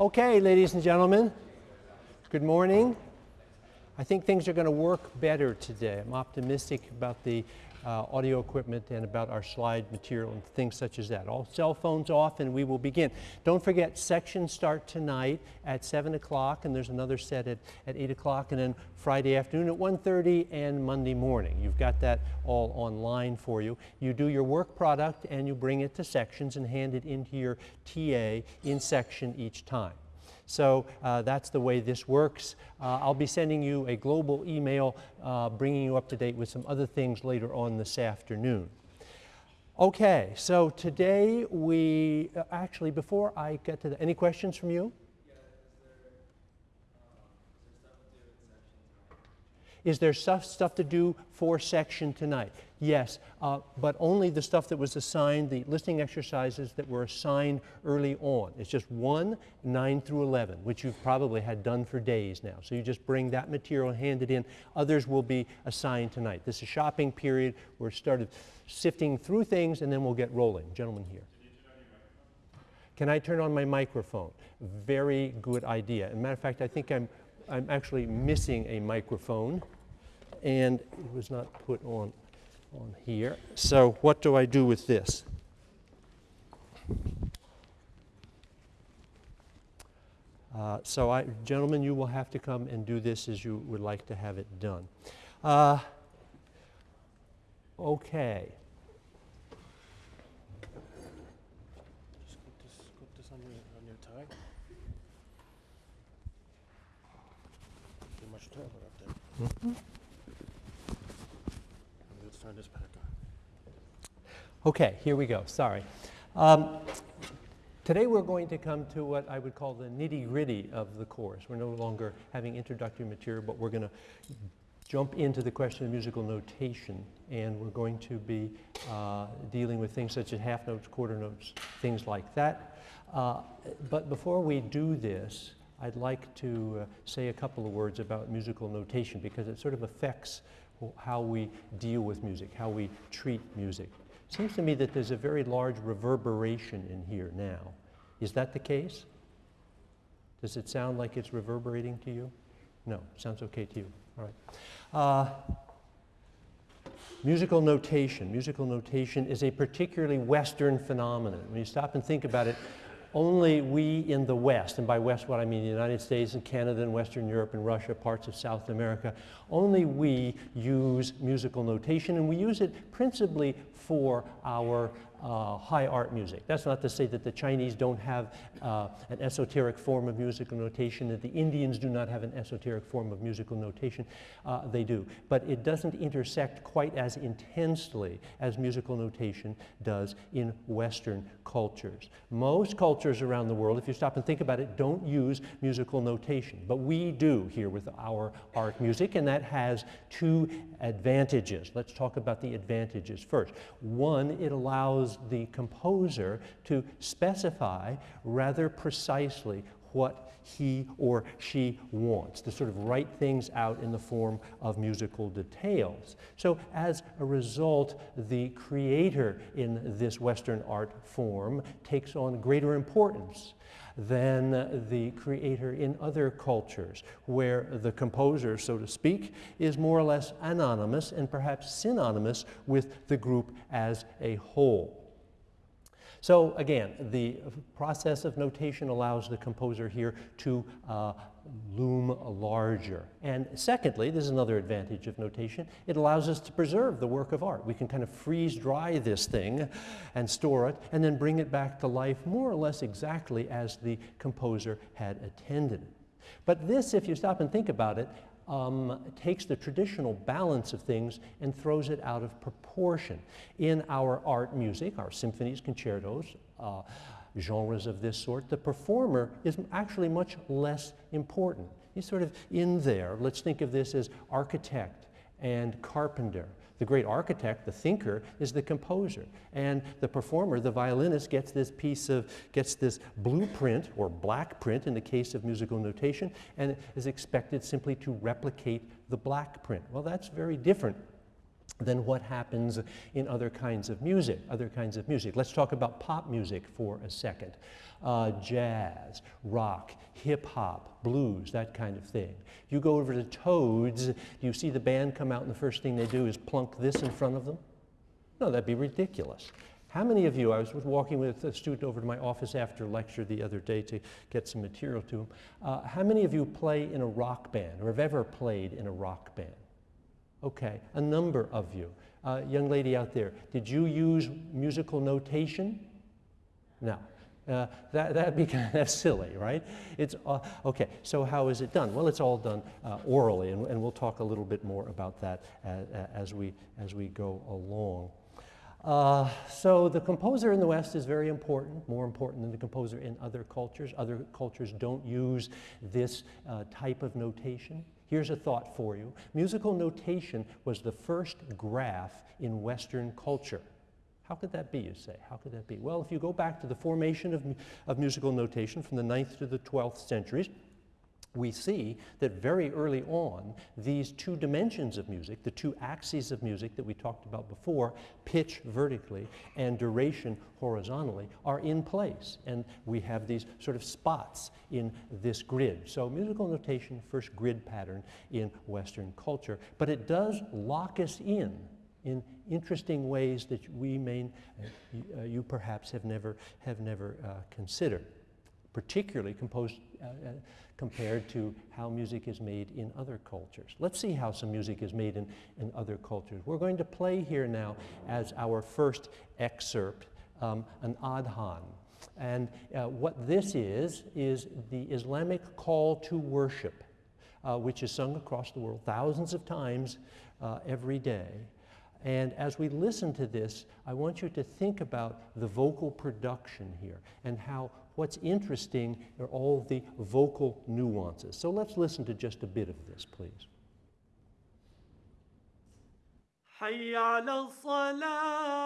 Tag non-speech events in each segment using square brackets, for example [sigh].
Okay, ladies and gentlemen, good morning. I think things are going to work better today. I'm optimistic about the uh, audio equipment and about our slide material and things such as that. All cell phones off and we will begin. Don't forget, sections start tonight at 7 o'clock and there's another set at, at 8 o'clock and then Friday afternoon at 1.30 and Monday morning. You've got that all online for you. You do your work product and you bring it to sections and hand it into your TA in section each time. So uh, that's the way this works. Uh, I'll be sending you a global email uh, bringing you up to date with some other things later on this afternoon. Okay, so today we, uh, actually before I get to the, any questions from you? Is there stuff, stuff to do for section tonight? Yes, uh, but only the stuff that was assigned, the listening exercises that were assigned early on. It's just 1, 9 through 11, which you've probably had done for days now. So you just bring that material and hand it in. Others will be assigned tonight. This is shopping period. We're started sifting through things and then we'll get rolling. Gentlemen here. Can I turn on my microphone? Very good idea. As a matter of fact, I think I'm, I'm actually missing a microphone and it was not put on, on here. So what do I do with this? Uh, so I, gentlemen, you will have to come and do this as you would like to have it done. Uh, okay. Just put this, put this on your, on your tie. Too much up there. Let's turn this back on. Okay, here we go. Sorry. Um, today we're going to come to what I would call the nitty gritty of the course. We're no longer having introductory material, but we're going to jump into the question of musical notation, and we're going to be uh, dealing with things such as half notes, quarter notes, things like that. Uh, but before we do this, I'd like to uh, say a couple of words about musical notation because it sort of affects how we deal with music, how we treat music. It seems to me that there's a very large reverberation in here now. Is that the case? Does it sound like it's reverberating to you? No, sounds okay to you. All right. Uh, musical notation. Musical notation is a particularly Western phenomenon. When you stop and think about it, only we in the West, and by West what I mean the United States and Canada and Western Europe and Russia, parts of South America, only we use musical notation and we use it principally for our uh, high art music. That's not to say that the Chinese don't have uh, an esoteric form of musical notation, that the Indians do not have an esoteric form of musical notation. Uh, they do. But it doesn't intersect quite as intensely as musical notation does in Western cultures. Most cultures around the world, if you stop and think about it, don't use musical notation. But we do here with our art music, and that has two advantages. Let's talk about the advantages first. One, it allows the composer to specify rather precisely what he or she wants, to sort of write things out in the form of musical details. So as a result, the creator in this Western art form takes on greater importance than the creator in other cultures, where the composer, so to speak, is more or less anonymous and perhaps synonymous with the group as a whole. So again, the process of notation allows the composer here to uh, loom larger. And secondly, this is another advantage of notation, it allows us to preserve the work of art. We can kind of freeze dry this thing and store it and then bring it back to life more or less exactly as the composer had intended. But this, if you stop and think about it, um, takes the traditional balance of things and throws it out of proportion. In our art music, our symphonies, concertos, uh, genres of this sort, the performer is actually much less important. He's sort of in there. Let's think of this as architect and carpenter. The great architect, the thinker, is the composer. And the performer, the violinist, gets this piece of, gets this blueprint or black print in the case of musical notation and is expected simply to replicate the black print. Well, that's very different than what happens in other kinds of music, other kinds of music. Let's talk about pop music for a second. Uh, jazz, rock, hip hop, blues, that kind of thing. You go over to Toads, you see the band come out and the first thing they do is plunk this in front of them? No, that'd be ridiculous. How many of you, I was walking with a student over to my office after lecture the other day to get some material to him. Uh, how many of you play in a rock band or have ever played in a rock band? Okay, a number of you. Uh, young lady out there, did you use musical notation? No. Uh, that, that'd be kind of, silly, right? It's, uh, okay, so how is it done? Well, it's all done uh, orally, and, and, we'll talk a little bit more about that as, as we, as we go along. Uh, so the composer in the West is very important, more important than the composer in other cultures. Other cultures don't use this uh, type of notation. Here's a thought for you. Musical notation was the first graph in Western culture. How could that be, you say? How could that be? Well, if you go back to the formation of, of musical notation from the 9th to the 12th centuries, we see that very early on, these two dimensions of music, the two axes of music that we talked about before, pitch vertically and duration horizontally, are in place. And we have these sort of spots in this grid. So musical notation, first grid pattern in Western culture, but it does lock us in in interesting ways that we may, uh, you perhaps have never, have never uh, considered, particularly composed, uh, uh compared to how music is made in other cultures. Let's see how some music is made in, in other cultures. We're going to play here now as our first excerpt um, an adhan. And uh, what this is, is the Islamic call to worship, uh, which is sung across the world thousands of times uh, every day. And as we listen to this, I want you to think about the vocal production here and how What's interesting are all the vocal nuances. So let's listen to just a bit of this, please. حي على الصلاه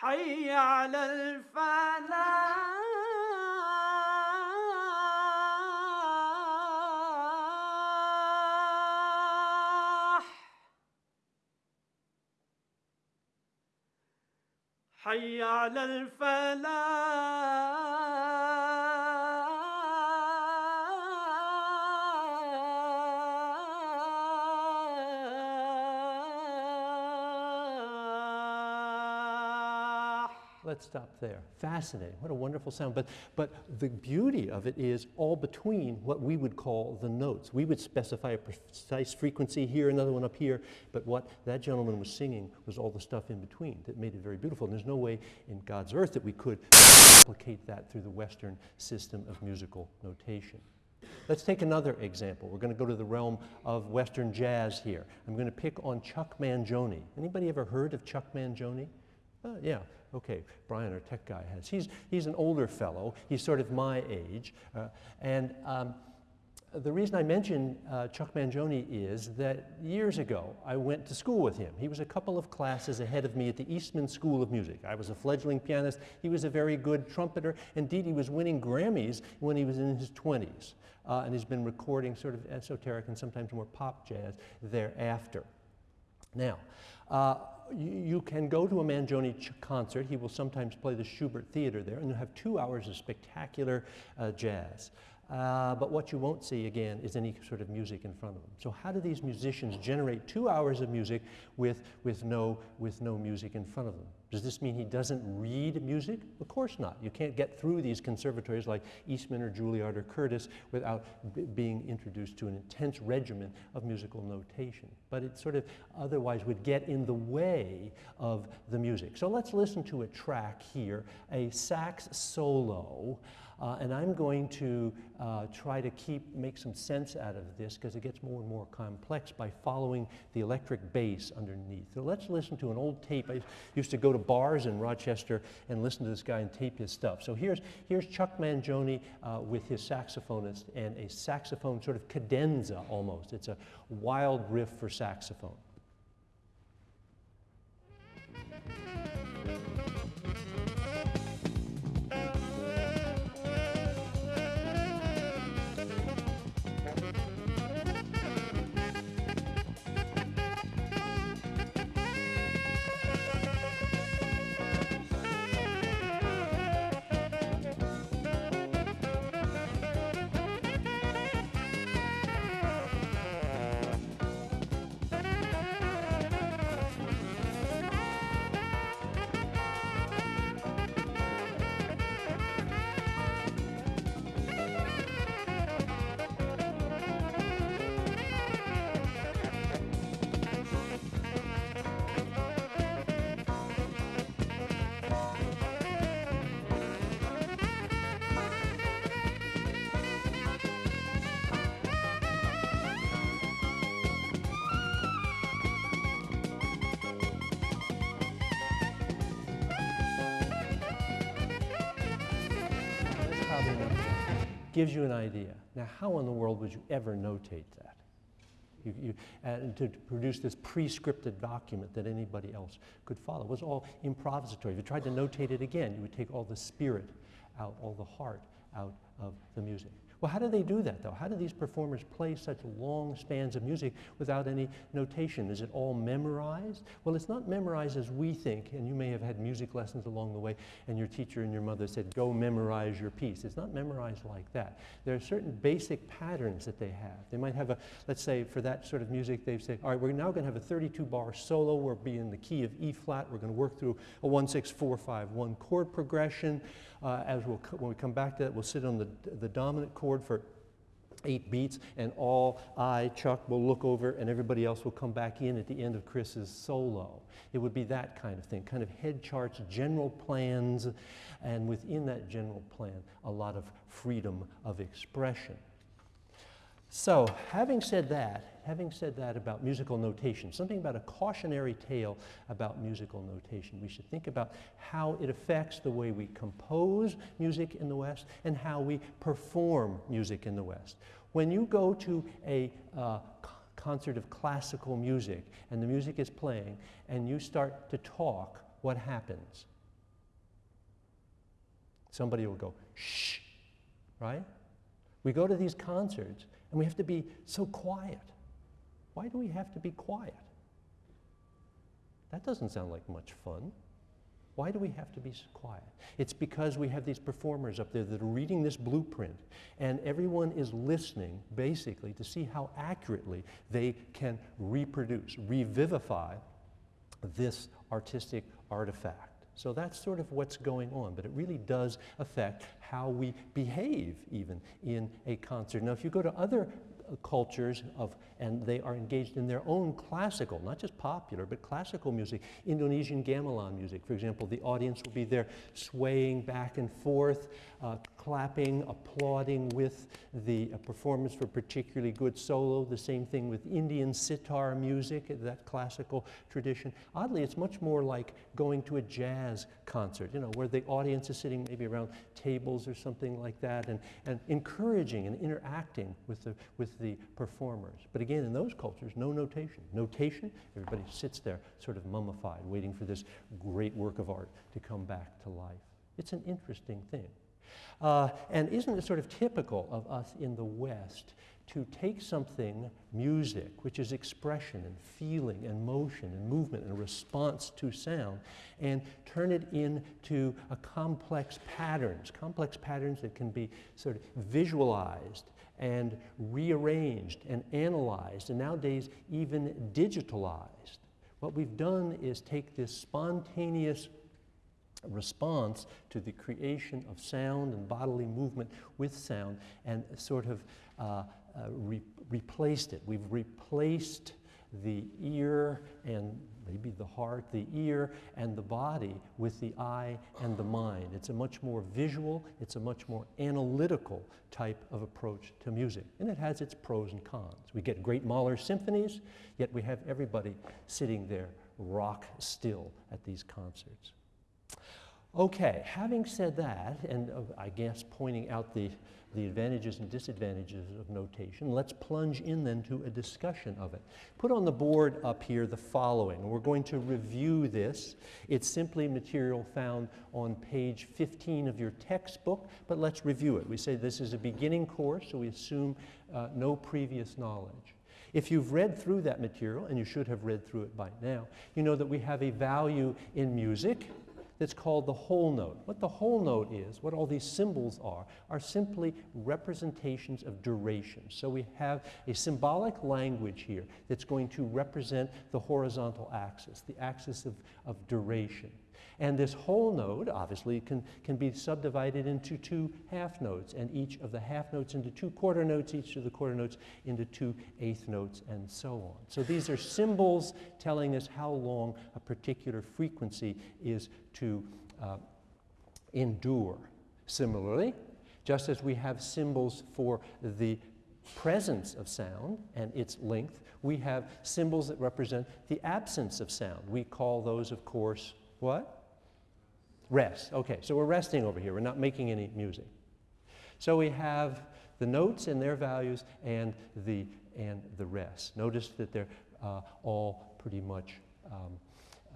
حي على الفلاح. حي على الفلاح. Let's stop there. Fascinating. What a wonderful sound. But, but the beauty of it is all between what we would call the notes. We would specify a precise frequency here, another one up here, but what that gentleman was singing was all the stuff in between that made it very beautiful. And there's no way in God's earth that we could replicate that through the Western system of musical notation. Let's take another example. We're going to go to the realm of Western jazz here. I'm going to pick on Chuck Mangione. Anybody ever heard of Chuck Mangione? Uh, yeah, okay, Brian, our tech guy, has. He's, he's an older fellow. He's sort of my age. Uh, and um, the reason I mention uh, Chuck Mangione is that years ago I went to school with him. He was a couple of classes ahead of me at the Eastman School of Music. I was a fledgling pianist. He was a very good trumpeter. Indeed, he was winning Grammys when he was in his 20s. Uh, and he's been recording sort of esoteric and sometimes more pop jazz thereafter. Now, uh, you, can go to a Mangione concert. He will sometimes play the Shubert Theater there, and you'll have two hours of spectacular uh, jazz. Uh, but what you won't see again is any sort of music in front of them. So how do these musicians generate two hours of music with, with, no, with no music in front of them? Does this mean he doesn't read music? Of course not. You can't get through these conservatories like Eastman or Juilliard or Curtis without being introduced to an intense regimen of musical notation. But it sort of otherwise would get in the way of the music. So let's listen to a track here, a sax solo. Uh, and I'm going to uh, try to keep, make some sense out of this because it gets more and more complex by following the electric bass underneath. So let's listen to an old tape. I used to go to bars in Rochester and listen to this guy and tape his stuff. So here's, here's Chuck Mangione uh, with his saxophonist and a saxophone sort of cadenza almost. It's a wild riff for saxophone. Gives you an idea. Now, how in the world would you ever notate that? You, you, and to, produce this pre-scripted document that anybody else could follow. It was all improvisatory. If you tried to notate it again, you would take all the spirit out, all the heart out of the music. Well, how do they do that, though? How do these performers play such long spans of music without any notation? Is it all memorized? Well, it's not memorized as we think, and you may have had music lessons along the way, and your teacher and your mother said, go memorize your piece. It's not memorized like that. There are certain basic patterns that they have. They might have a, let's say, for that sort of music, they say, all right, we're now going to have a 32 bar solo. We'll be in the key of E flat. We're going to work through a 1 6 4 5 1 chord progression. Uh, as we'll, when we come back to that, we'll sit on the, the dominant chord for eight beats, and all I, Chuck, will look over, and everybody else will come back in at the end of Chris's solo. It would be that kind of thing, kind of head charts, general plans, and within that general plan, a lot of freedom of expression. So, having said that, having said that about musical notation, something about a cautionary tale about musical notation, we should think about how it affects the way we compose music in the West and how we perform music in the West. When you go to a uh, concert of classical music and the music is playing and you start to talk, what happens? Somebody will go, shh, right? We go to these concerts and we have to be so quiet. Why do we have to be quiet? That doesn't sound like much fun. Why do we have to be quiet? It's because we have these performers up there that are reading this blueprint, and everyone is listening, basically, to see how accurately they can reproduce, revivify this artistic artifact. So that's sort of what's going on, but it really does affect how we behave even in a concert. Now, if you go to other cultures of, and they are engaged in their own classical, not just popular, but classical music, Indonesian gamelan music, for example. The audience will be there swaying back and forth, uh, clapping, applauding with the uh, performance for particularly good solo. The same thing with Indian sitar music, that classical tradition. Oddly, it's much more like going to a jazz concert, you know, where the audience is sitting maybe around tables or something like that and, and encouraging and interacting with the, with the performers. But again, in those cultures, no notation. Notation, everybody sits there sort of mummified, waiting for this great work of art to come back to life. It's an interesting thing. Uh, and isn't it sort of typical of us in the West to take something, music, which is expression and feeling and motion and movement and response to sound, and turn it into a complex patterns, complex patterns that can be sort of visualized and rearranged and analyzed, and nowadays even digitalized. What we've done is take this spontaneous response to the creation of sound and bodily movement with sound and sort of uh, uh, re replaced it. We've replaced the ear and maybe the heart, the ear and the body with the eye and the mind. It's a much more visual, it's a much more analytical type of approach to music. And it has its pros and cons. We get great Mahler symphonies, yet we have everybody sitting there rock still at these concerts. Okay, having said that, and uh, I guess pointing out the, the advantages and disadvantages of notation, let's plunge in then to a discussion of it. Put on the board up here the following. We're going to review this. It's simply material found on page 15 of your textbook, but let's review it. We say this is a beginning course, so we assume uh, no previous knowledge. If you've read through that material, and you should have read through it by now, you know that we have a value in music that's called the whole note. What the whole note is, what all these symbols are, are simply representations of duration. So we have a symbolic language here that's going to represent the horizontal axis, the axis of, of duration. And this whole note, obviously, can, can be subdivided into two half notes, and each of the half notes into two quarter notes, each of the quarter notes into two eighth notes, and so on. So these are symbols telling us how long a particular frequency is to uh, endure. Similarly, just as we have symbols for the presence of sound and its length, we have symbols that represent the absence of sound. We call those, of course, what? Rest. Okay, so we're resting over here. We're not making any music. So we have the notes and their values and the, and the rest. Notice that they're uh, all pretty much um,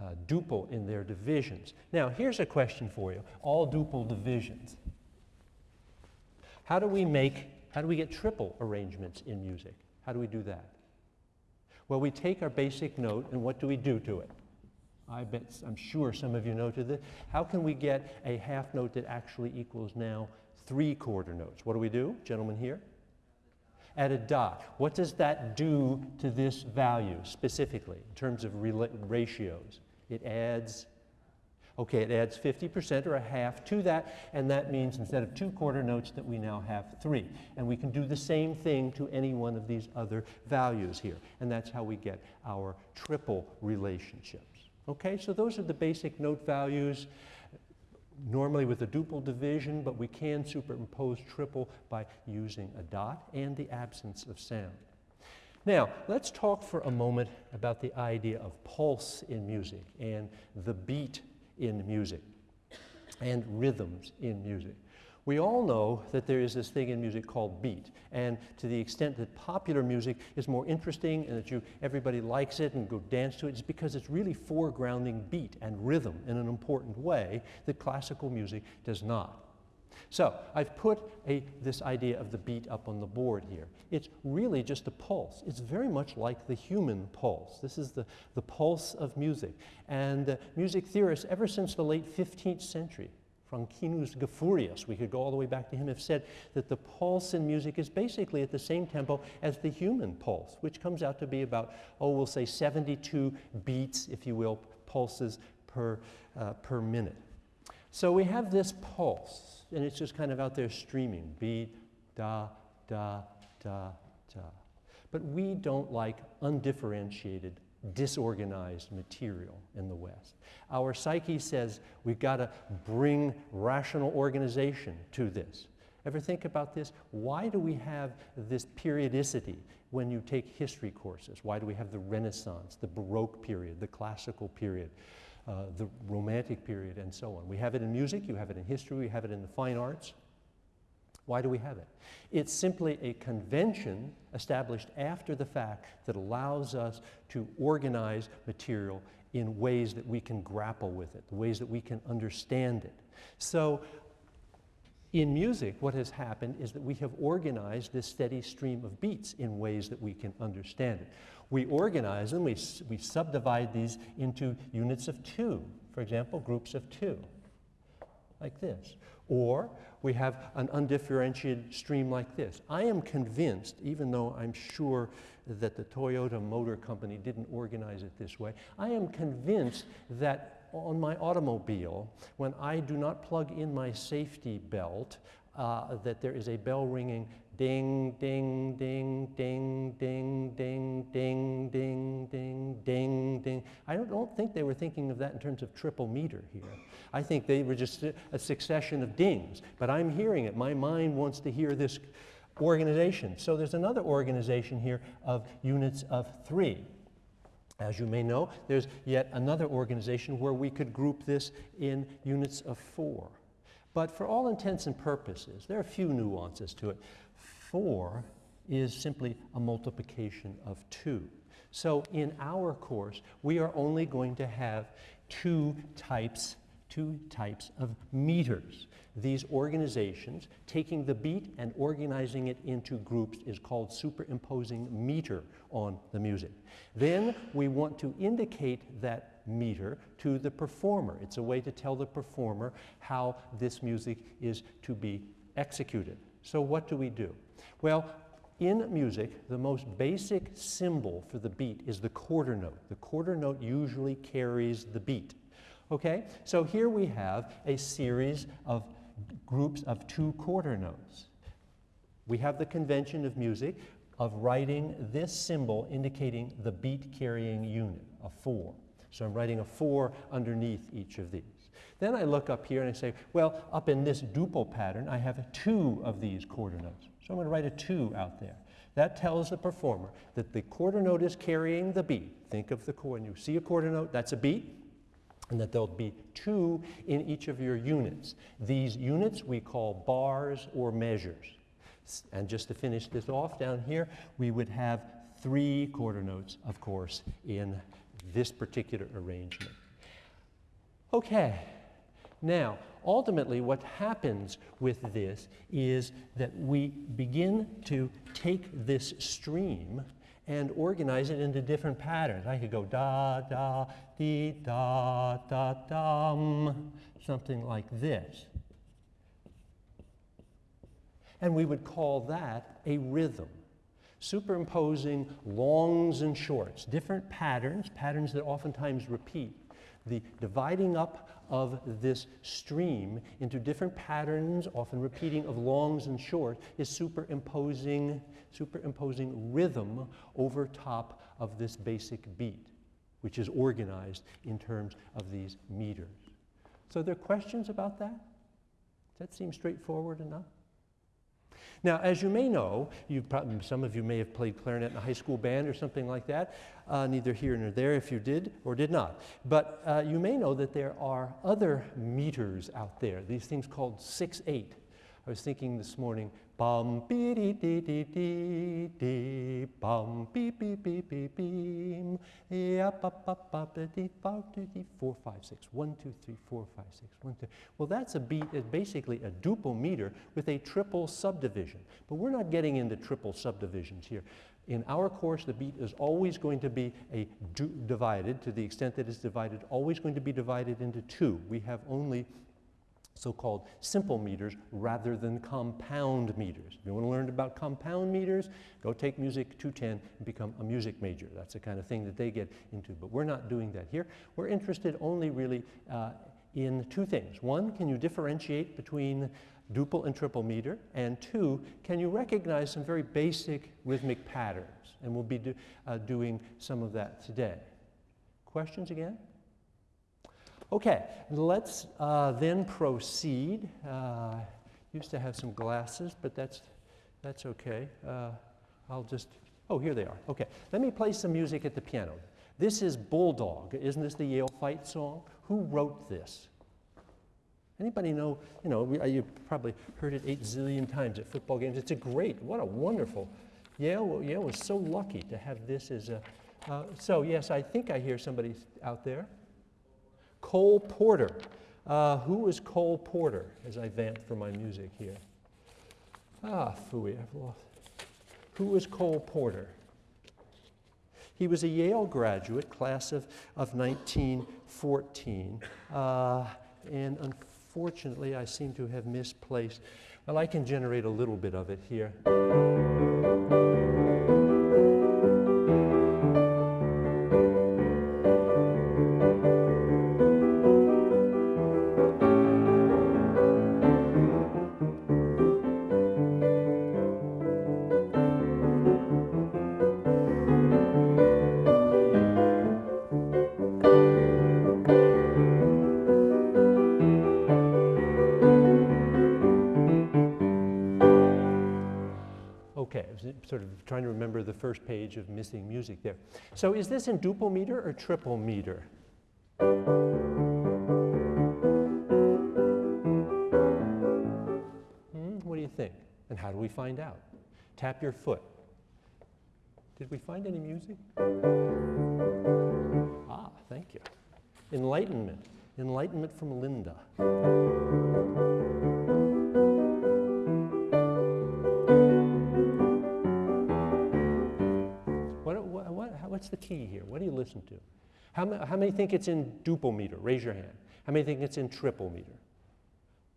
uh, duple in their divisions. Now, here's a question for you. All duple divisions. How do we make, how do we get triple arrangements in music? How do we do that? Well, we take our basic note and what do we do to it? I bet, I'm sure some of you know to this. How can we get a half note that actually equals now three quarter notes? What do we do, gentlemen here? Add a dot. What does that do to this value specifically in terms of ratios? It adds, okay, it adds 50% or a half to that, and that means instead of two quarter notes that we now have three. And we can do the same thing to any one of these other values here. And that's how we get our triple relationships. Okay, so those are the basic note values, normally with a duple division, but we can superimpose triple by using a dot and the absence of sound. Now, let's talk for a moment about the idea of pulse in music and the beat in music and rhythms in music. We all know that there is this thing in music called beat, and to the extent that popular music is more interesting and that you, everybody likes it and go dance to it, it's because it's really foregrounding beat and rhythm in an important way that classical music does not. So I've put a, this idea of the beat up on the board here. It's really just a pulse. It's very much like the human pulse. This is the, the pulse of music. And uh, music theorists, ever since the late 15th century, Franchinus Gaffurius, we could go all the way back to him, have said that the pulse in music is basically at the same tempo as the human pulse, which comes out to be about, oh, we'll say 72 beats, if you will, pulses per, uh, per minute. So we have this pulse, and it's just kind of out there streaming, beat, da, da, da, da. But we don't like undifferentiated disorganized material in the West. Our psyche says we've got to bring rational organization to this. Ever think about this? Why do we have this periodicity when you take history courses? Why do we have the Renaissance, the Baroque period, the classical period, uh, the Romantic period, and so on? We have it in music, you have it in history, we have it in the fine arts. Why do we have it? It's simply a convention established after the fact that allows us to organize material in ways that we can grapple with it, the ways that we can understand it. So in music, what has happened is that we have organized this steady stream of beats in ways that we can understand it. We organize them, we, we subdivide these into units of two, for example, groups of two, like this. Or we have an undifferentiated stream like this. I am convinced, even though I'm sure that the Toyota Motor Company didn't organize it this way, I am convinced that on my automobile, when I do not plug in my safety belt, uh, that there is a bell ringing ding, ding, ding, ding, ding, ding, ding, ding, ding, ding, ding. I don't, don't think they were thinking of that in terms of triple meter here. I think they were just a succession of dings, but I'm hearing it. My mind wants to hear this organization. So there's another organization here of units of three. As you may know, there's yet another organization where we could group this in units of four. But for all intents and purposes, there are a few nuances to it. Four is simply a multiplication of two. So in our course, we are only going to have two types two types of meters. These organizations, taking the beat and organizing it into groups is called superimposing meter on the music. Then we want to indicate that meter to the performer. It's a way to tell the performer how this music is to be executed. So what do we do? Well, in music, the most basic symbol for the beat is the quarter note. The quarter note usually carries the beat. Okay, so here we have a series of groups of two quarter notes. We have the convention of music of writing this symbol indicating the beat carrying unit, a four. So I'm writing a four underneath each of these. Then I look up here and I say, well, up in this duple pattern, I have two of these quarter notes. So I'm going to write a two out there. That tells the performer that the quarter note is carrying the beat. Think of the chord. You see a quarter note, that's a beat. and that there'll be two in each of your units. These units we call bars or measures. And just to finish this off down here, we would have three quarter notes, of course, in this particular arrangement. Okay, now, ultimately, what happens with this is that we begin to take this stream and organize it into different patterns. I could go da, da, dee, da, da, dum, something like this. And we would call that a rhythm. Superimposing longs and shorts, different patterns, patterns that oftentimes repeat. The dividing up of this stream into different patterns, often repeating of longs and short, is superimposing, superimposing rhythm over top of this basic beat, which is organized in terms of these meters. So, there are questions about that? Does that seem straightforward enough? Now, as you may know, you probably, some of you may have played clarinet in a high school band or something like that, uh, neither here nor there if you did or did not. But uh, you may know that there are other meters out there, these things called 6 8. I was thinking this morning, bum bee dee dee dee dee dee, bum beep beep beep beep beam, yap up up up dee five dee dee four five six, one two three four five six, one two. Well, that's a beat, is basically a duple meter with a triple subdivision. But we're not getting into triple subdivisions here. In our course, the beat is always going to be a divided, to the extent that it's divided, always going to be divided into two. We have only so-called simple meters rather than compound meters. If you want to learn about compound meters, go take Music 210 and become a music major. That's the kind of thing that they get into, but we're not doing that here. We're interested only really uh, in two things. One, can you differentiate between duple and triple meter? And two, can you recognize some very basic rhythmic patterns? And we'll be do, uh, doing some of that today. Questions again? Okay, let's uh, then proceed. Uh, used to have some glasses, but that's, that's okay. Uh, I'll just, oh, here they are. Okay, let me play some music at the piano. This is Bulldog. Isn't this the Yale Fight song? Who wrote this? Anybody know? You know, we, uh, you probably heard it eight zillion times at football games. It's a great, what a wonderful. Yale, Yale was so lucky to have this as a. Uh, so yes, I think I hear somebody out there. Cole Porter. Uh, who is Cole Porter as I vamp for my music here? Ah, phooey, I've lost. Who is Cole Porter? He was a Yale graduate, class of, of 1914. Uh, and unfortunately, I seem to have misplaced. Well, I can generate a little bit of it here. Okay, I was sort of trying to remember the first page of missing music there. So is this in duple meter or triple meter? Hmm, what do you think? And how do we find out? Tap your foot. Did we find any music? Ah, thank you. Enlightenment. Enlightenment from Linda. What's the key here? What do you listen to? How, ma- how many think it's in duple meter? Raise your hand. How many think it's in triple meter?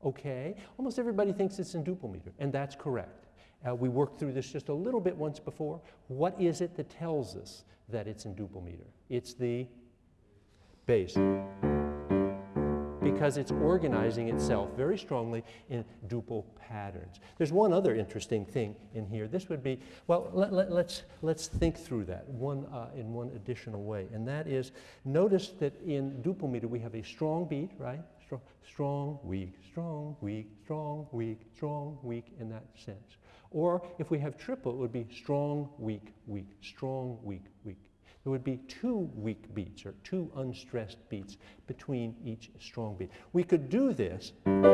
Okay, almost everybody thinks it's in duple meter, and that's correct. Uh, we worked through this just a little bit once before. What is it that tells us that it's in duple meter? It's the bass. Because it's organizing itself very strongly in duple patterns. There's one other interesting thing in here. This would be, well, let, let, let's, let's think through that one, uh, in one additional way. And that is, notice that in duple meter we have a strong beat, right? Strong, weak, strong, weak, strong, weak, strong, weak in that sense. Or if we have triple, it would be strong, weak, weak, strong, weak, weak. There would be two weak beats or two unstressed beats between each strong beat. We could do this. And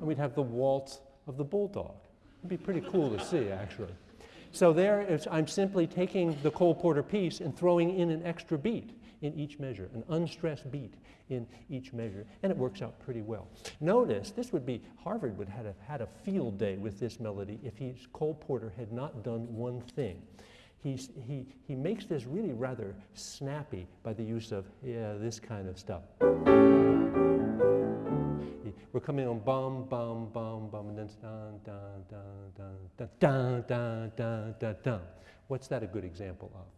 we'd have the waltz of the bulldog. It'd be pretty cool to see, actually. So there, I'm simply taking the Cole Porter piece and throwing in an extra beat in each measure, an unstressed beat in each measure, and it works out pretty well. Notice, this would be, Harvard would have had a field day with this melody if he's, Cole Porter had not done one thing. He's, he, he makes this really rather snappy by the use of, yeah, this kind of stuff. We're coming on bum, bum, bum, bum, and then dun, dun, dun, dun, dun, dun, dun, dun, dun. What's that a good example of?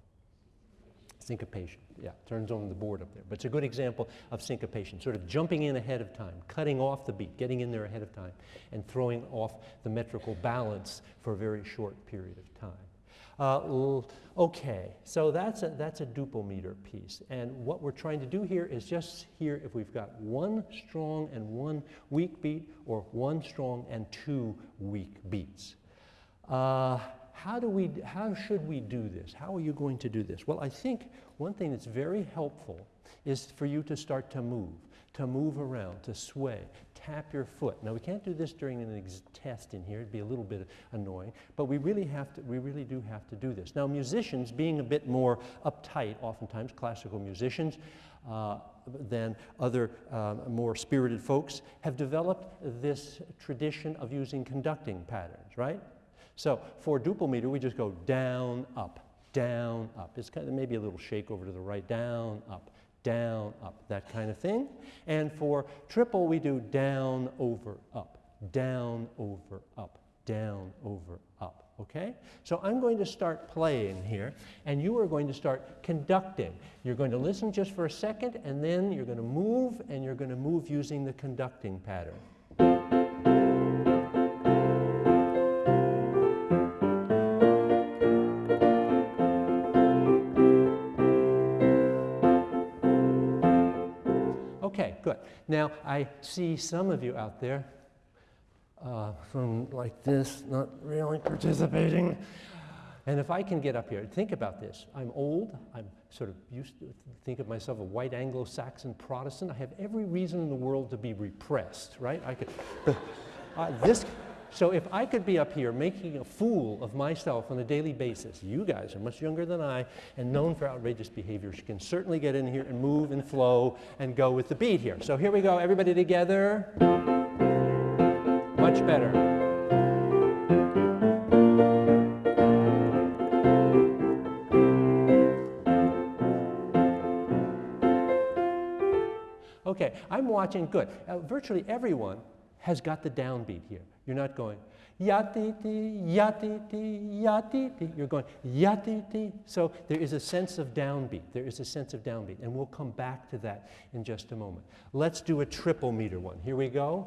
Syncopation. Yeah, turns on the board up there. But it's a good example of syncopation, sort of jumping in ahead of time, cutting off the beat, getting in there ahead of time, and throwing off the metrical balance for a very short period of time. Uh, okay, so that's a, that's a duple meter piece. And what we're trying to do here is just here if we've got one strong and one weak beat or one strong and two weak beats. Uh, how, do we, how should we do this? How are you going to do this? Well, I think one thing that's very helpful is for you to start to move, to move around, to sway, tap your foot. Now we can't do this during an test in here, it'd be a little bit annoying, but we really have to, we really do have to do this. Now musicians, being a bit more uptight, oftentimes classical musicians, uh, than other uh, more spirited folks, have developed this tradition of using conducting patterns, right? So for duple meter, we just go down, up, down, up. It's kind of maybe a little shake over to the right, down, up, down, up, that kind of thing. And for triple, we do down, over, up, down, over, up, down, over, up. Okay? So I'm going to start playing here, and you are going to start conducting. You're going to listen just for a second, and then you're going to move, and you're going to move using the conducting pattern. Now, I see some of you out there uh, from like this, not really participating. And if I can get up here, think about this. I'm old. I'm sort of used to think of myself a white Anglo-Saxon Protestant. I have every reason in the world to be repressed, right? I could, [laughs] uh, this, so if I could be up here making a fool of myself on a daily basis, you guys are much younger than I and known for outrageous behaviors. You can certainly get in here and move and flow and go with the beat here. So here we go, everybody together. Much better. Okay, I'm watching, good. Uh, virtually everyone has got the downbeat here. You're not going yatiti, yatiti, yatiti. You're going yatiti. So there is a sense of downbeat. There is a sense of downbeat. And we'll come back to that in just a moment. Let's do a triple meter one. Here we go.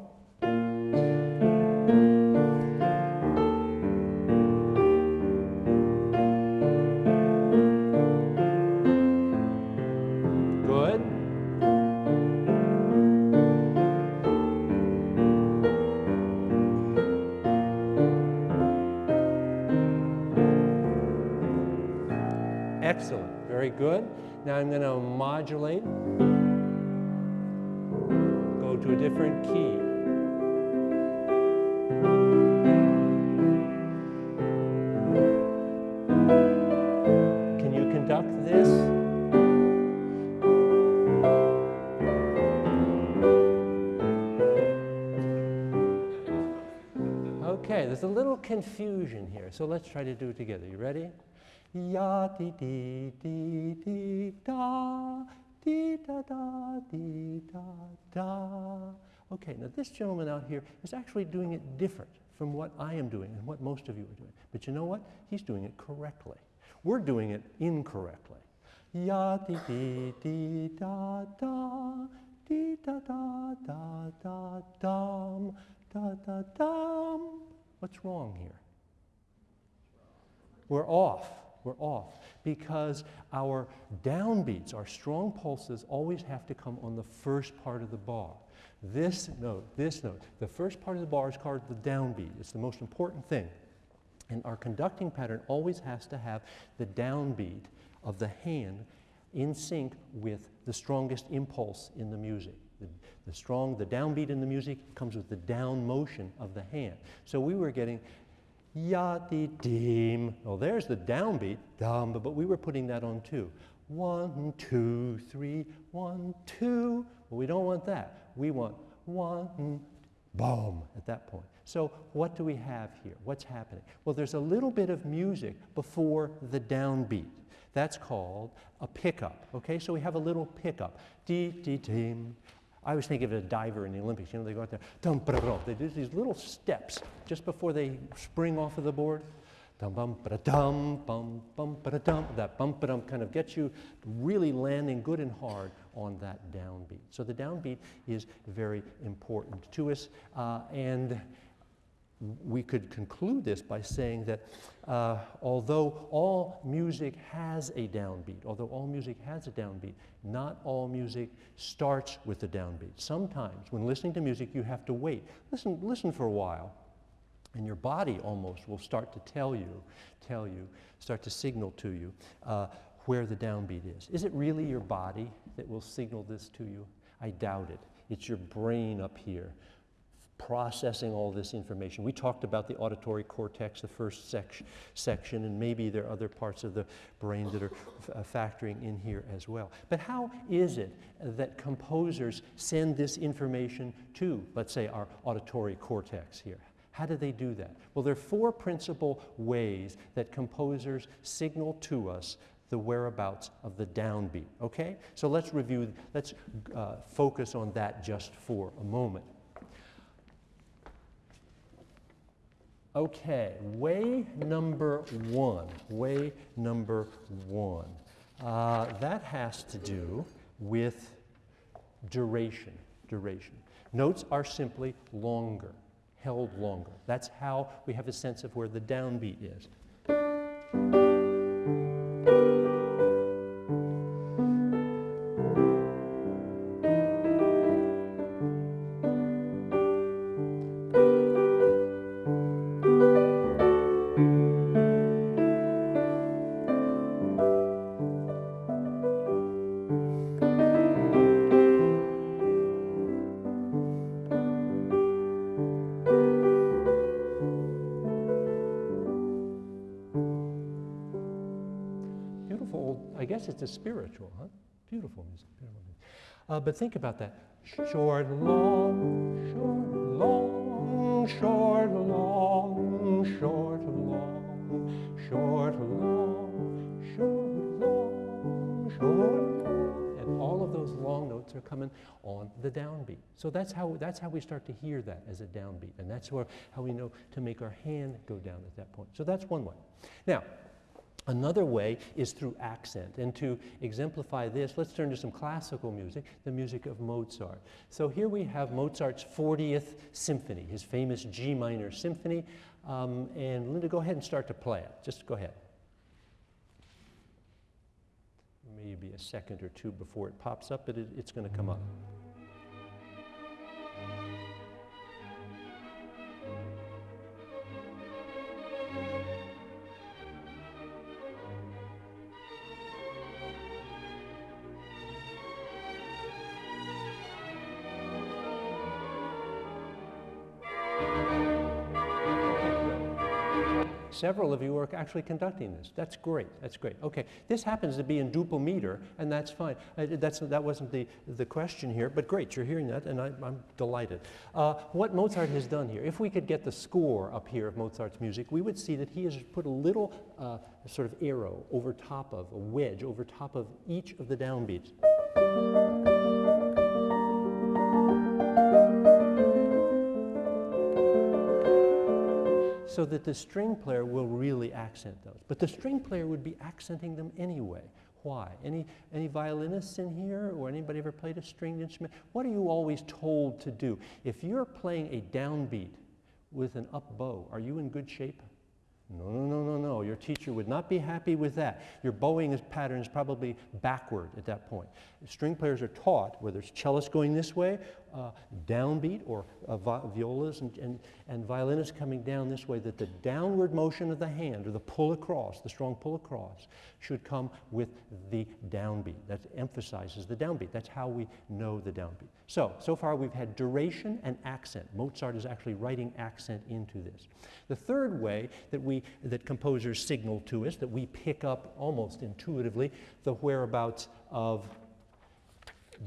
Now I'm going to modulate, go to a different key. Can you conduct this? Okay, there's a little confusion here, so let's try to do it together. You ready? Ya di di di di da di da da di da da. Okay, now this gentleman out here is actually doing it different from what I am doing and what most of you are doing. But you know what? He's doing it correctly. We're doing it incorrectly. Ya di di di da da di da da da da dum da da dum. What's wrong here? We're off. We're off because our downbeats, our strong pulses, always have to come on the first part of the bar. This note, this note, the first part of the bar is called the downbeat. It's the most important thing. And our conducting pattern always has to have the downbeat of the hand in sync with the strongest impulse in the music. The, the strong, the downbeat in the music comes with the down motion of the hand. So we were getting ya di dim. Well, there's the downbeat, dum, but we were putting that on too. One, two, three, one, two. Well, we don't want that. We want one, boom, at that point. So what do we have here? What's happening? Well, there's a little bit of music before the downbeat. That's called a pickup. Okay, so we have a little pickup. Dee dee dim. I always think of a diver in the Olympics. You know, they go out there, dum. They do these little steps just before they spring off of the board. Dum bum ba dum bum bum ba dum. That bum ba dum kind of gets you really landing good and hard on that downbeat. So the downbeat is very important to us, uh, and we could conclude this by saying that uh, although all music has a downbeat, although all music has a downbeat, not all music starts with a downbeat. Sometimes when listening to music, you have to wait. Listen, listen for a while, and your body almost will start to tell you, tell you, start to signal to you uh, where the downbeat is. Is it really your body that will signal this to you? I doubt it. It's your brain up here processing all this information. We talked about the auditory cortex, the first sec section, and maybe there are other parts of the brain that are uh, factoring in here as well. But how is it that composers send this information to, let's say, our auditory cortex here? How do they do that? Well, there are four principal ways that composers signal to us the whereabouts of the downbeat, okay? So let's review, let's uh, focus on that just for a moment. Okay, way number one, way number one. Uh, that has to do with duration, duration. Notes are simply longer, held longer. That's how we have a sense of where the downbeat is. It's a spiritual, huh? Beautiful music, beautiful music. Uh, but think about that. Short, long, short, long, short, long, short, long, short, long, short, long, short, long. And all of those long notes are coming on the downbeat. So that's how, that's how we start to hear that as a downbeat. And that's where, how we know to make our hand go down at that point. So that's one way. Now, Another way is through accent. And to exemplify this, let's turn to some classical music, the music of Mozart. So here we have Mozart's 40th symphony, his famous G minor symphony. Um, and Linda, go ahead and start to play it. Just go ahead. Maybe a second or two before it pops up, but it, it's going to come up. Several of you are actually conducting this. That's great. That's great. Okay, this happens to be in duple meter, and that's fine. Uh, that's, that wasn't the, the question here, but great, you're hearing that, and I, am delighted. Uh, what Mozart has done here, if we could get the score up here of Mozart's music, we would see that he has put a little uh, sort of arrow over top of, a wedge over top of each of the downbeats. So that the string player will really accent those. But the string player would be accenting them anyway. Why? Any, any violinists in here or anybody ever played a stringed instrument? What are you always told to do? If you're playing a downbeat with an up bow, are you in good shape? No, no, no, no, no. Your teacher would not be happy with that. Your bowing pattern is probably backward at that point. String players are taught, whether it's cellists going this way, uh, downbeat, or uh, vi- violas and, and, and violinists coming down this way, that the downward motion of the hand, or the pull across, the strong pull across, should come with the downbeat. That emphasizes the downbeat. That's how we know the downbeat. So, so far we've had duration and accent. Mozart is actually writing accent into this. The third way that we that composers signal to us, that we pick up almost intuitively the whereabouts of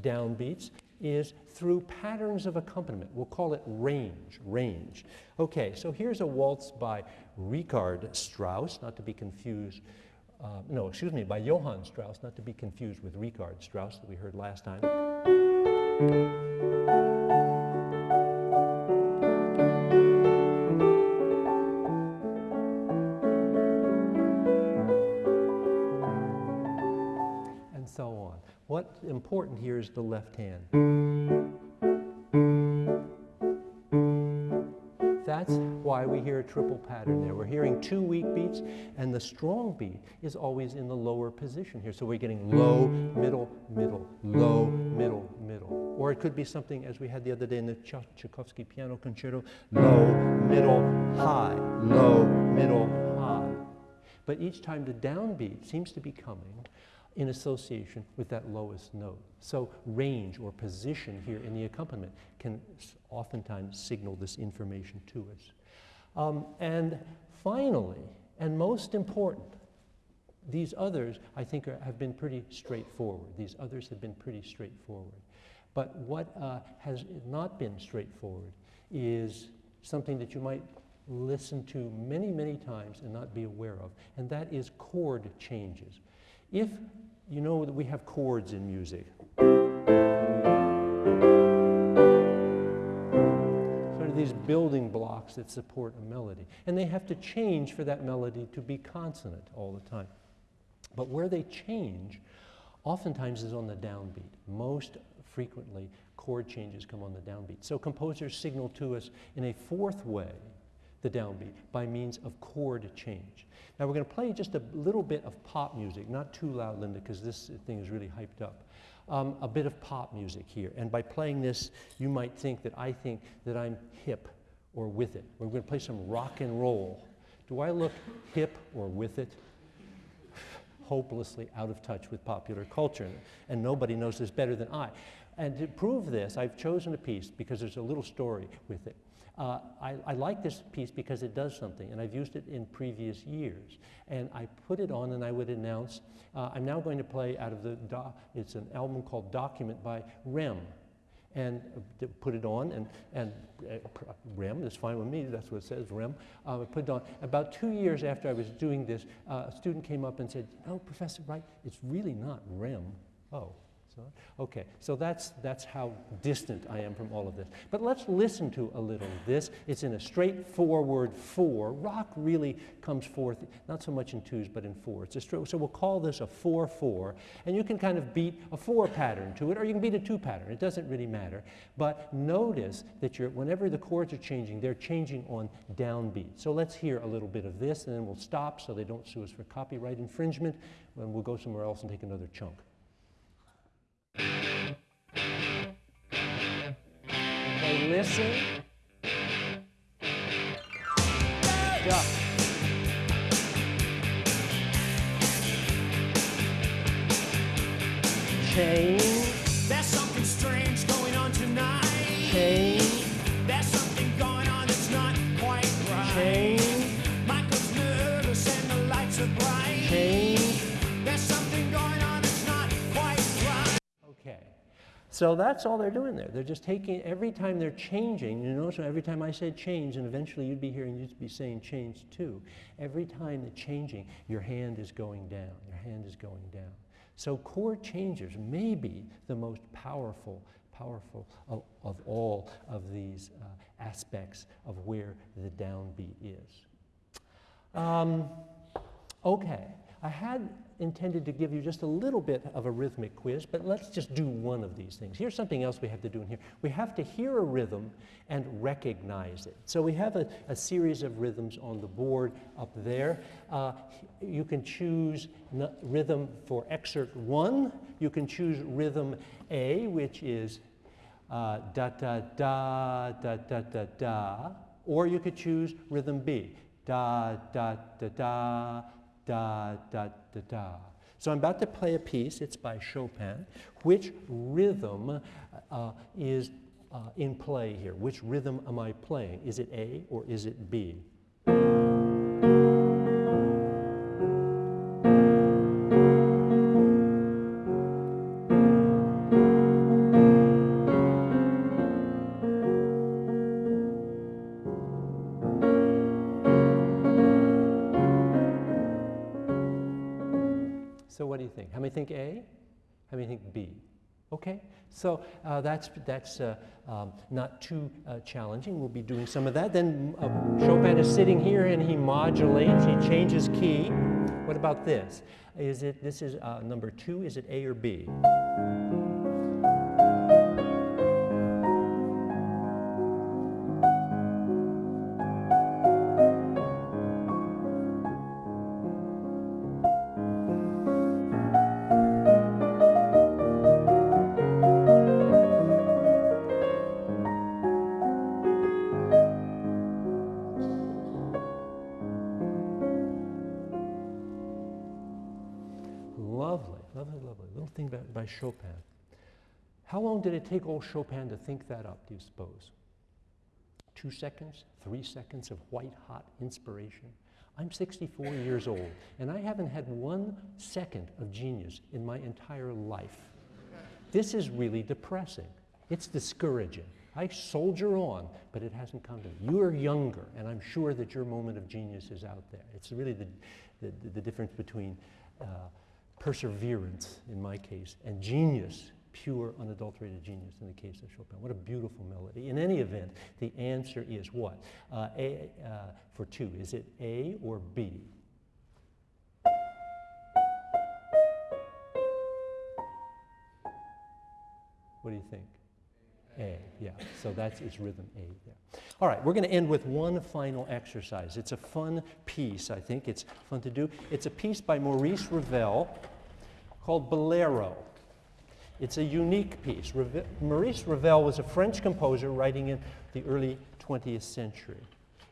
downbeats is through patterns of accompaniment. We'll call it range, range. Okay, so here's a waltz by Richard Strauss, not to be confused, uh, no, excuse me, by Johann Strauss, not to be confused with Richard Strauss that we heard last time. What's important here is the left hand. That's why we hear a triple pattern there. We're hearing two weak beats, and the strong beat is always in the lower position here. So we're getting low, middle, middle, low, middle, middle. Or it could be something as we had the other day in the Tchaikovsky piano concerto low, middle, high, low, middle, high. But each time the downbeat seems to be coming in association with that lowest note. So range or position here in the accompaniment can oftentimes signal this information to us. Um, and finally, and most important, these others I think are, have been pretty straightforward. These others have been pretty straightforward. But what uh, has not been straightforward is something that you might listen to many, many times and not be aware of, and that is chord changes. If you know that we have chords in music, sort of these building blocks that support a melody, and they have to change for that melody to be consonant all the time. But where they change, oftentimes is on the downbeat. Most frequently, chord changes come on the downbeat. So composers signal to us in a fourth way the downbeat by means of chord change. Now we're going to play just a little bit of pop music, not too loud, Linda, because this thing is really hyped up. Um, a bit of pop music here. And by playing this, you might think that I think that I'm hip or with it. We're going to play some rock and roll. Do I look hip or with it? hopelessly out of touch with popular culture, and nobody knows this better than I. And to prove this, I've chosen a piece because there's a little story with it. Uh, I, I like this piece because it does something, and I've used it in previous years. And I put it on, and I would announce, uh, I'm now going to play out of the, it's an album called Document by Rem and uh, put it on, and, and uh, REM, that's fine with me, that's what it says, REM. Uh, I put it on. About two years after I was doing this, uh, a student came up and said, no, Professor Wright, it's really not REM. Oh, so, okay, so that's, that's how distant I am from all of this. But let's listen to a little of this. It's in a straightforward four. Rock really comes forth, not so much in twos, but in fours. So we'll call this a 4-4, and you can kind of beat a four pattern to it, or you can beat a two pattern. It doesn't really matter. But notice that you're, whenever the chords are changing, they're changing on downbeat. So let's hear a little bit of this, and then we'll stop so they don't sue us for copyright infringement, and we'll go somewhere else and take another chunk. Okay, listen. Duck. Change, So that's all they're doing there. They're just taking, every time they're changing, you know, so every time I said change, and eventually you'd be hearing, you'd be saying change too. Every time they're changing, your hand is going down. Your hand is going down. So chord changers may be the most powerful, powerful of, of all of these uh, aspects of where the downbeat is. Um, okay, I had intended to give you just a little bit of a rhythmic quiz, but let's just do one of these things. Here's something else we have to do in here. We have to hear a rhythm and recognize it. So we have a, a series of rhythms on the board up there. Uh, you can choose rhythm for excerpt one. You can choose rhythm A, which is uh, da da da da da da da, or you could choose rhythm B, da da da da da da da da. So I'm about to play a piece. It's by Chopin. Which rhythm uh, is uh, in play here? Which rhythm am I playing? Is it A or is it B? How many think A? How many think B? Okay, so uh, that's, that's uh, um, not too uh, challenging. We'll be doing some of that. Then uh, Chopin is sitting here and he modulates, he changes key. What about this? Is it, this is uh, number two, is it A or B? Take old Chopin to think that up, do you suppose? Two seconds? Three seconds of white hot inspiration? I'm 64 years old, and I haven't had one second of genius in my entire life. This is really depressing. It's discouraging. I soldier on, but it hasn't come to me. You're younger, and I'm sure that your moment of genius is out there. It's really the, the, the difference between uh, perseverance, in my case, and genius, pure, unadulterated genius in the case of Chopin. What a beautiful melody. In any event, the answer is what? Uh, a, uh, for two, is it A or B? What do you think? A, yeah. So that's its rhythm A there. All right, we're going to end with one final exercise. It's a fun piece, I think. It's fun to do. It's a piece by Maurice Ravel called Bolero. It's a unique piece. Reve- Maurice Ravel was a French composer writing in the early 20th century.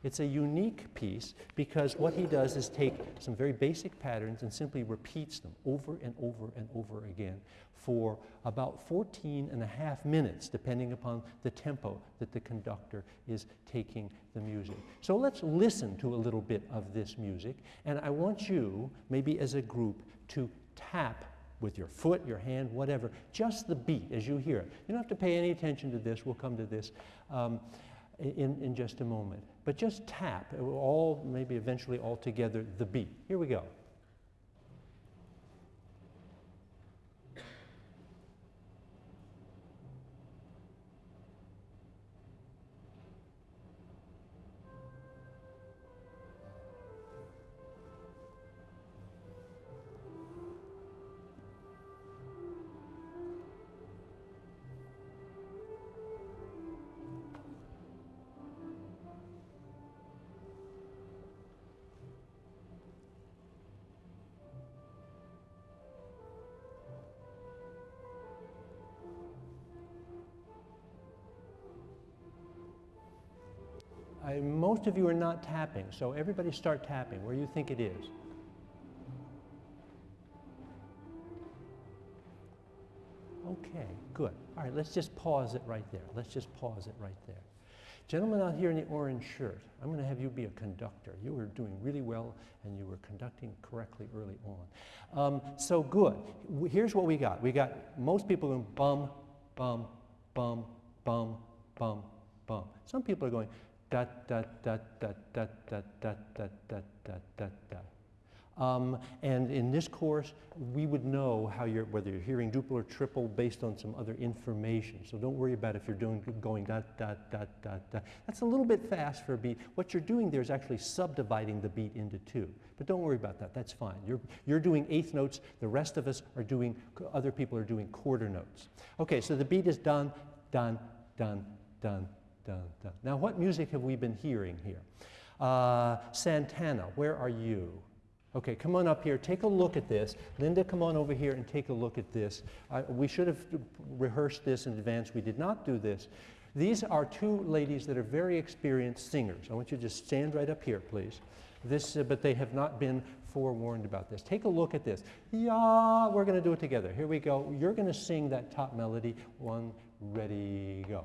It's a unique piece because what he does is take some very basic patterns and simply repeats them over and over and over again for about 14 and a half minutes, depending upon the tempo that the conductor is taking the music. So let's listen to a little bit of this music, and I want you, maybe as a group, to tap with your foot, your hand, whatever, just the beat as you hear it. You don't have to pay any attention to this, we'll come to this um, in, in just a moment. But just tap, all, maybe eventually all together, the beat. Here we go. I, most of you are not tapping, so everybody start tapping where you think it is. Okay, good. All right, let's just pause it right there. Let's just pause it right there. Gentlemen out here in the orange shirt, I'm going to have you be a conductor. You were doing really well and you were conducting correctly early on. Um, so good. Here's what we got. We got most people going bum, bum, bum, bum, bum, bum. Some people are going da da da da da da da da da da da da. Um, and in this course, we would know how you're, whether you're hearing duple or triple based on some other information. So don't worry about if you're doing, going dot, dot, dot, dot, dot. That's a little bit fast for a beat. What you're doing there is actually subdividing the beat into two. But don't worry about that, that's fine. You're, you're doing eighth notes, the rest of us are doing, other people are doing quarter notes. Okay, so the beat is done, done, done, done, done, done. Now what music have we been hearing here? Uh, Santana, where are you? Okay, come on up here, take a look at this. Linda, come on over here and take a look at this. Uh, we should have rehearsed this in advance. We did not do this. These are two ladies that are very experienced singers. I want you to just stand right up here, please. This, uh, but they have not been forewarned about this. Take a look at this. Yeah, we're going to do it together. Here we go. You're going to sing that top melody. One, ready, go.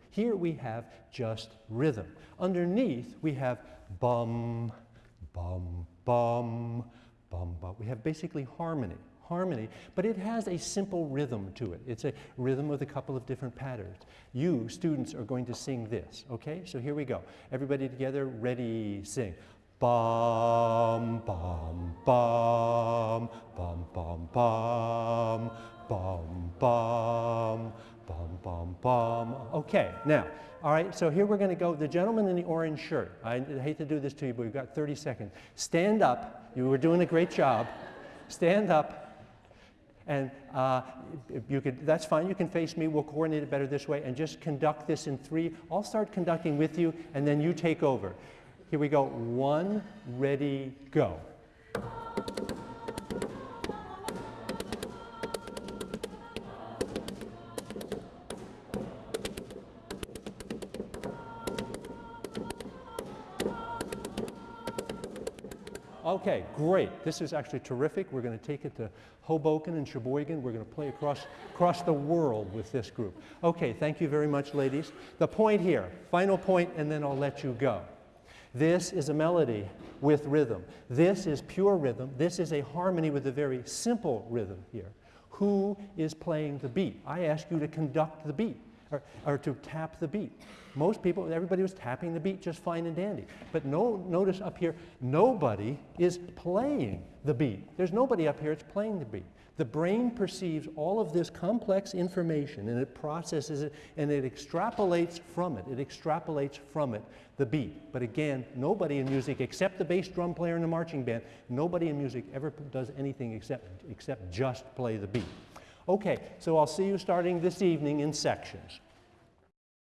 Here we have just rhythm. Underneath we have bum, bum, bum, bum, bum. We have basically harmony, harmony, but it has a simple rhythm to it. It's a rhythm with a couple of different patterns. You, students, are going to sing this, okay? So here we go. Everybody together, ready, sing. Bum, bum, bum, bum, bum, bum, bum, bum, bum, bum, bum. Okay, now, all right, so here we're going to go. The gentleman in the orange shirt, I hate to do this to you, but we've got 30 seconds. Stand up. You were doing a great job. Stand up. And uh, you could, that's fine, you can face me, we'll coordinate it better this way, and just conduct this in three. I'll start conducting with you, and then you take over. Here we go. One, ready, go. Okay, great. This is actually terrific. We're going to take it to Hoboken and Sheboygan. We're going to play across, across the world with this group. Okay, thank you very much, ladies. The point here, final point, and then I'll let you go. This is a melody with rhythm. This is pure rhythm. This is a harmony with a very simple rhythm here. Who is playing the beat? I ask you to conduct the beat or, or to tap the beat. Most people, everybody was tapping the beat just fine and dandy. But no, notice up here, nobody is playing the beat. There's nobody up here that's playing the beat. The brain perceives all of this complex information and it processes it and it extrapolates from it. It extrapolates from it the beat. But again, nobody in music except the bass drum player in the marching band, nobody in music ever does anything except, except just play the beat. Okay, so I'll see you starting this evening in sections.